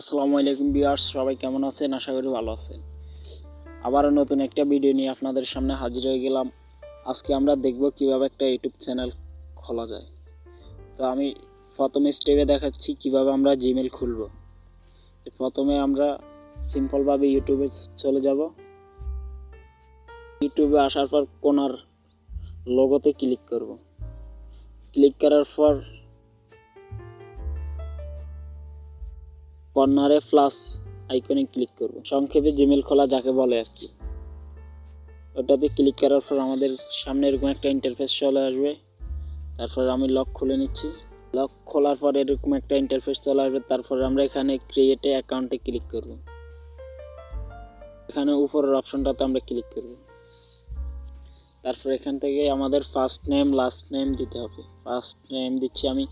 আসসালামু আলাইকুম বিয়ার্স সবাই কেমন আছেন? আশা করি ভালো আছেন। আবারও নতুন একটা ভিডিও নিয়ে আপনাদের সামনে হাজির হয়ে গেলাম। আজকে আমরা দেখব কীভাবে একটা ইউটিউব চ্যানেল খোলা যায়। তো আমি প্রথম স্টেপে দেখাচ্ছি কীভাবে আমরা জিমেল খুলব। প্রথমে আমরা সিম্পলভাবে ইউটিউবে চলে যাব। ইউটিউবে আসার পর কোনার লোগোতে ক্লিক করব। ক্লিক করার পর কর্নারে প্লাস আইকনে ক্লিক করব। সংক্ষেপে জিমেল খোলা যাকে বলে আর কি। ওটাতে ক্লিক করার পর আমাদের সামনে এরকম একটা ইন্টারফেস চলে আসবে। তারপর আমি লক খুলে নিচ্ছি। লক খোলার পর এরকম একটা ইন্টারফেস চলে আসবে। তারপর আমরা এখানে ক্রিয়েটে অ্যাকাউন্টে ক্লিক করব। এখানে উপরের অপশনটাতে আমরা ক্লিক করব। তারপর এখান থেকে আমাদের ফার্স্ট নেম লাস্ট নেম দিতে হবে। ফার্স্ট নেম দিচ্ছি আমি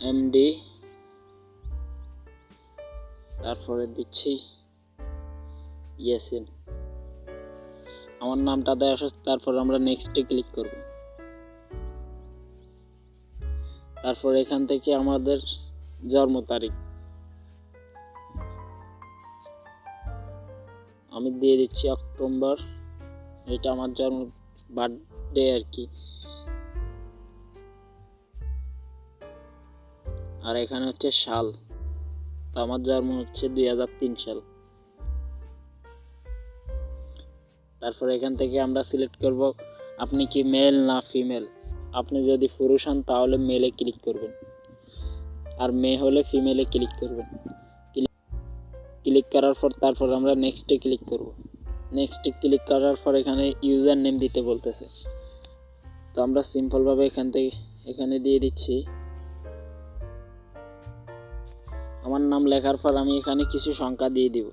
এমডি তারপরে দিচ্ছি ইয়েসিন। আমার নামটা দেওয়া তারপর আমরা নেক্সটে ক্লিক করব। তারপর এখান থেকে আমাদের জন্ম তারিখ। আমি দিয়ে দিচ্ছি অক্টোবর, এটা আমার জন্ম বার্থডে আর কি। আর এখানে হচ্ছে সাল। আমার জন্ম হচ্ছে দুই হাজার তিন সাল। তারপর এখান থেকে আমরা সিলেক্ট করব, আপনি কি মেল না ফিমেল আপনি যদি পুরুষ হন, তাহলে মেলে ক্লিক করবেন। আর মেয়ে হলে ফিমেলে ক্লিক করবেন। ক্লিক করার পর তারপর আমরা নেক্সটে ক্লিক করব। নেক্সটে ক্লিক করার পর এখানে ইউজার নেম দিতে বলতেছে। তো আমরা সিম্পলভাবে এখান থেকে, এখানে দিয়ে দিচ্ছি। আমার নাম লেখার পর আমি এখানে কিছু সংখ্যা দিয়ে দিব।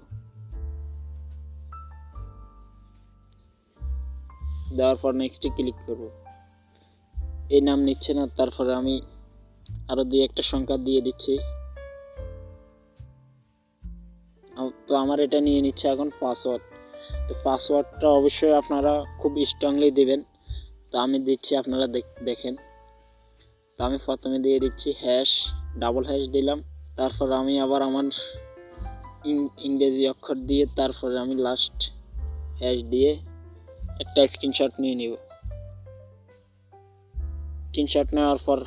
দেওয়ার পর নেক্সটে ক্লিক করব। এই নাম নিচ্ছে না তারপরে আমি আরও দুই একটা সংখ্যা দিয়ে দিচ্ছি। তো আমার এটা নিয়ে নিচ্ছে এখন পাসওয়ার্ড তো পাসওয়ার্ডটা অবশ্যই আপনারা খুব স্ট্রংলি দেবেন। তো আমি দিচ্ছি, আপনারা দেখেন। তো আমি প্রথমে দিয়ে দিচ্ছি হ্যাশ ডাবল হ্যাশ দিলাম। তারপর আমি আবার আমার ইংরেজি অক্ষর দিয়ে তারপরে আমি লাস্ট হ্যাশ দিয়ে একটা স্ক্রিনশট নিয়ে নিব। স্ক্রিনশট নেওয়ার পর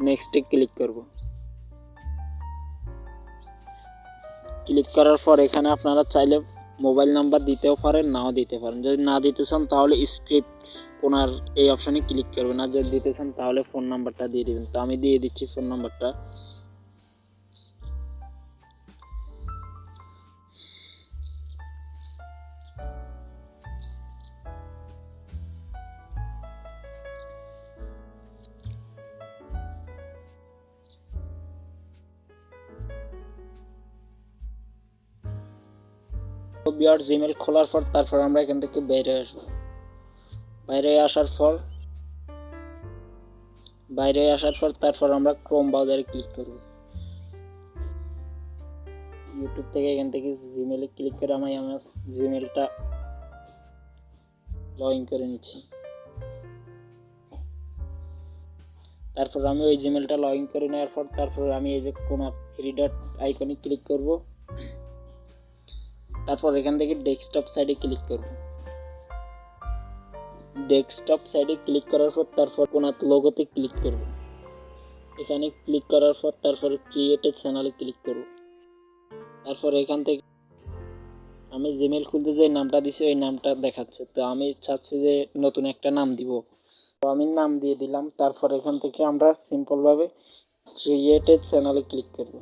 নেক্সটে ক্লিক করব। ক্লিক করার পর এখানে আপনারা চাইলে মোবাইল নাম্বার দিতেও পারেন, নাও দিতে পারেন। যদি না দিতে চান তাহলে স্ক্রিপ্ট ওনার এই অপশানে ক্লিক করবেন। আর যদি দিতে চান তাহলে ফোন নাম্বারটা দিয়ে দেবেন। তো আমি দিয়ে দিচ্ছি ফোন নাম্বারটা বিয়ার জিমেল খোলার পর তারপর আমরা এখান থেকে বাইরে আসব। বাইরে আসার পর, বাইরে আসার পর তারপর আমরা ক্রোম ব্রাউজারে ক্লিক করব। ইউটিউব থেকে এখান থেকে জিমেলে ক্লিক করে আমি আমার জিমেলটা লগ ইন করে নিচ্ছি। তারপর আমি ওই জিমেলটা লগ ইন করে নেওয়ার পর তারপর আমি এই যে কোন থ্রি ডট আইকনে ক্লিক করব। তারপর এখান থেকে ডেস্কটপ সাইডে ক্লিক করব। ডেস্কটপ সাইডে ক্লিক করার পর তারপর কোন লোগোতে ক্লিক করব। এখানে ক্লিক করার পর তারপর ক্রিয়েটেড চ্যানেলে ক্লিক করব। তারপর এখান থেকে আমি জিমেল খুলতে যে নামটা দিছি, ওই নামটা দেখাচ্ছে। তো আমি চাচ্ছি যে নতুন একটা নাম দিব। তো আমি নাম দিয়ে দিলাম। তারপর এখান থেকে আমরা সিম্পলভাবে ক্রিয়েটেড চ্যানেলে ক্লিক করব।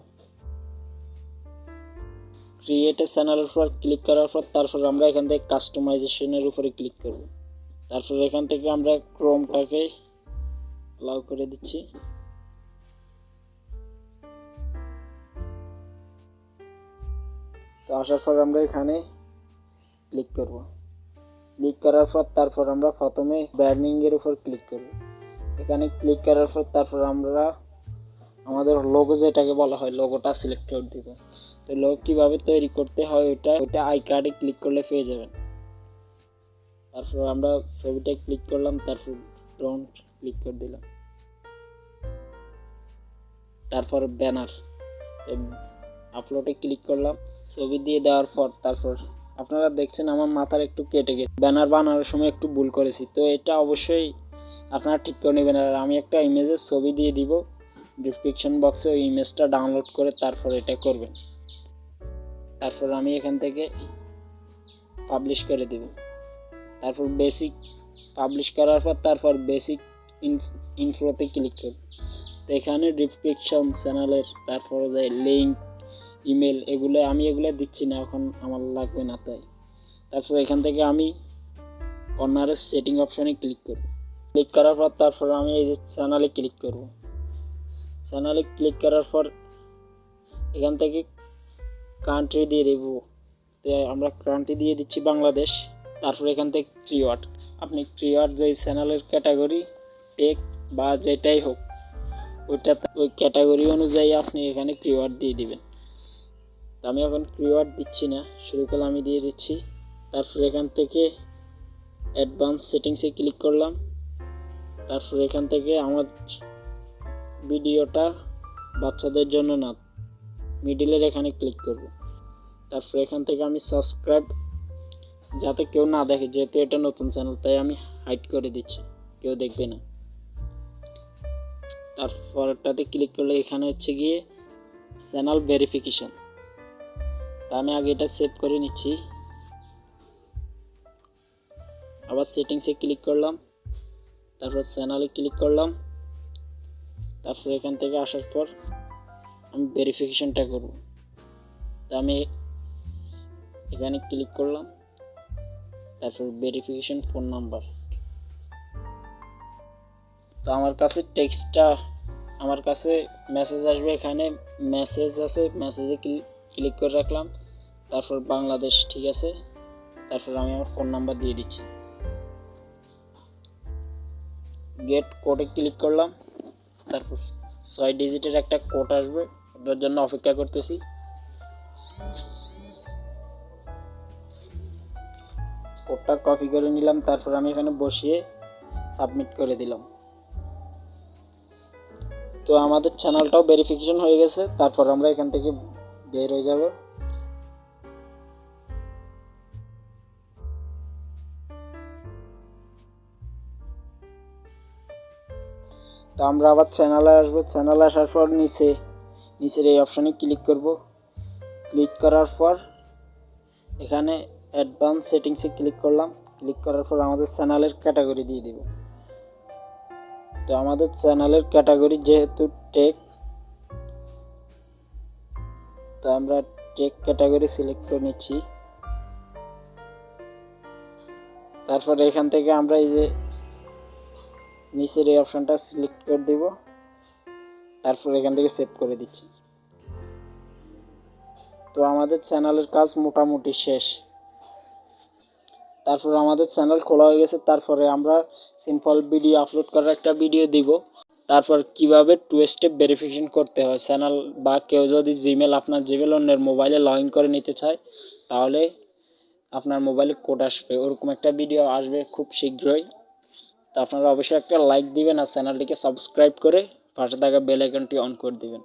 ক্রিয়েটেড চ্যানেলের উপর ক্লিক করার পর তারপর আমরা এখান থেকে কাস্টমাইজেশনের উপরে ক্লিক করব। তারপর এখান থেকে আমরা ক্রোমটাকে অ্যালাউ করে দিচ্ছি। তো আসার পর আমরা এখানে ক্লিক করব। ক্লিক করার পর তারপর আমরা প্রথমে এর উপর ক্লিক করব। এখানে ক্লিক করার পর তারপর আমরা আমাদের লোগো যেটাকে বলা হয় লোগোটা সিলেক্ট করে দিব। তো লোগো কীভাবে তৈরি করতে হয় ওটা ওটা আই কার্ডে ক্লিক করলে পেয়ে যাবেন। তারপর আমরা ছবিটা ক্লিক করলাম, তারপর ড্রোন ক্লিক করে দিলাম। তারপর ব্যানার আপলোডে ক্লিক করলাম। ছবি দিয়ে দেওয়ার পর তারপর আপনারা দেখছেন আমার মাথার একটু কেটে গেছে। ব্যানার বানানোর সময় একটু ভুল করেছি। তো এটা অবশ্যই আপনারা ঠিক করে নেবেন। আর আমি একটা ইমেজের ছবি দিয়ে দিব। ডিসক্রিপশন বক্সে ওই ইমেজটা ডাউনলোড করে তারপর এটা করবেন। তারপর আমি এখান থেকে পাবলিশ করে দেব। তারপর বেসিক পাবলিশ করার পর তারপর বেসিক ইনফ্লোতে ক্লিক করব। তো এখানে ডিসক্রিপশন চ্যানেলের তারপরে যে লিঙ্ক ইমেল এগুলো, আমি এগুলো দিচ্ছি না, এখন আমার লাগবে না তাই। তারপর এখান থেকে আমি কর্নারের সেটিং অপশানে ক্লিক করব। ক্লিক করার পর তারপর আমি এই যে চ্যানেলে ক্লিক করব। চ্যানেলে ক্লিক করার পর এখান থেকে কান্ট্রি দিয়ে দেব। তো আমরা কান্ট্রি দিয়ে দিচ্ছি বাংলাদেশ, তারপর এখান থেকে ক্রিওয়ার্ড আপনি ক্রিওয়ার্ড যে চ্যানেলের ক্যাটাগরি টেক বা যেটাই হোক, ওইটা ওই ক্যাটাগরি অনুযায়ী আপনি এখানে ক্রিওয়ার্ড দিয়ে দিবেন। তো আমি এখন ক্রিওয়ার্ড দিচ্ছি না, শুরু করলে আমি দিয়ে দিচ্ছি। তারপর এখান থেকে অ্যাডভান্স সেটিংসে ক্লিক করলাম। তারপর এখান থেকে আমার ভিডিওটা বাচ্চাদের জন্য না মিডিলের এখানে ক্লিক করব। তারপর এখান থেকে আমি সাবস্ক্রাইব যাতে কেউ না দেখে, যেহেতু এটা নতুন চ্যানেল তাই আমি হাইড করে দিচ্ছি, কেউ দেখবে না। তারপরটাতে ক্লিক করলে এখানে হচ্ছে গিয়ে চ্যানেল ভেরিফিকেশন তা আমি আগে এটা সেভ করে নিচ্ছি। আবার সেটিংসে ক্লিক করলাম। তারপর চ্যানেলে ক্লিক করলাম। তারপর এখান থেকে আসার পর আমি ভেরিফিকেশনটা করব। তা আমি এখানে ক্লিক করলাম, তারপর ভেরিফিকেশন ফোন নাম্বার তো আমার কাছে টেক্সটটা আমার কাছে মেসেজ আসবে এখানে মেসেজ আছে মেসেজে ক্লিক করে রাখলাম, তারপর বাংলাদেশ, ঠিক আছে? তারপর আমি আমার ফোন নাম্বার দিয়ে দিচ্ছি। গেট কোডে ক্লিক করলাম। তারপর ছয় ডিজিটের একটা কোড আসবে ওটার জন্য অপেক্ষা করতেছি। কোডটা কপি করে নিলাম, তারপর আমি এখানে বসিয়ে সাবমিট করে দিলাম। তো আমাদের চ্যানেলটাও ভেরিফিকেশন হয়ে গেছে, তারপর আমরা এখান থেকে বের হয়ে যাব। তো আমরা আবার চ্যানেলে আসব। চ্যানেলে আসার পর নিচে, নিচের এই অপশানে ক্লিক করব। ক্লিক করার পর এখানে অ্যাডভান্স সেটিংসে ক্লিক করলাম। ক্লিক করার পর আমাদের চ্যানেলের ক্যাটাগরি দিয়ে দিব। তো আমাদের চ্যানেলের ক্যাটাগরি যেহেতু টেক তো আমরা টেক ক্যাটাগরি সিলেক্ট করে নিচ্ছি। তারপর এখান থেকে আমরা এই যে নিচের এই অপশানটা সিলেক্ট করে দিব। তারপর এখান থেকে সেভ করে দিচ্ছি। তো আমাদের চ্যানেলের কাজ মোটামুটি শেষ। তারপর আমাদের চ্যানেল খোলা হয়ে গেছে, তারপরে আমরা সিম্পল ভিডিও আপলোড করার একটা ভিডিও দিব। তারপর কীভাবে টু স্টেপ ভেরিফিকেশন করতে হয় চ্যানেল বা কেউ যদি জিমেল আপনার জিমেল অন্যের মোবাইলে লগ ইন করে নিতে চায়, তাহলে আপনার মোবাইলে কোড আসবে। ওরকম একটা ভিডিও আসবে খুব শীঘ্রই। তো আপনারা অবশ্যই একটা লাইক দিবেন আর চ্যানেলটিকে সাবস্ক্রাইব করে পাশে থাকা বেল আইকনটি অন করে দিবেন।